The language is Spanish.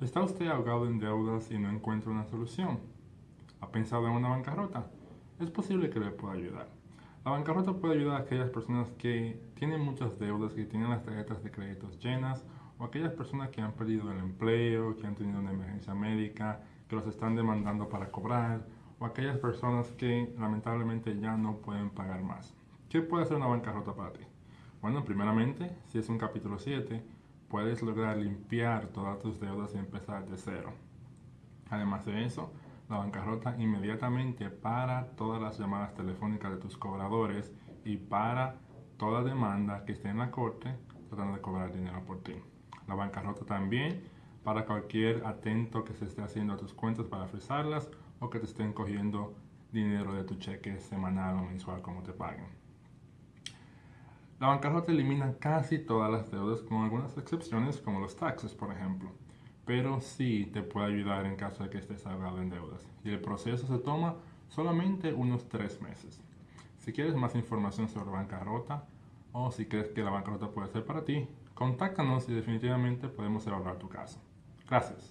¿Está usted ahogado en deudas y no encuentra una solución? ¿Ha pensado en una bancarrota? Es posible que le pueda ayudar. La bancarrota puede ayudar a aquellas personas que tienen muchas deudas, que tienen las tarjetas de créditos llenas, o aquellas personas que han perdido el empleo, que han tenido una emergencia médica, que los están demandando para cobrar, o aquellas personas que lamentablemente ya no pueden pagar más. ¿Qué puede hacer una bancarrota para ti? Bueno, primeramente, si es un capítulo 7, puedes lograr limpiar todas tus deudas y empezar de cero. Además de eso, la bancarrota inmediatamente para todas las llamadas telefónicas de tus cobradores y para toda demanda que esté en la corte tratando de cobrar dinero por ti. La bancarrota también para cualquier atento que se esté haciendo a tus cuentas para frisarlas o que te estén cogiendo dinero de tu cheque semanal o mensual como te paguen. La bancarrota elimina casi todas las deudas con algunas excepciones como los taxes, por ejemplo. Pero sí te puede ayudar en caso de que estés ahogado en deudas. Y el proceso se toma solamente unos tres meses. Si quieres más información sobre bancarrota o si crees que la bancarrota puede ser para ti, contáctanos y definitivamente podemos evaluar tu caso. Gracias.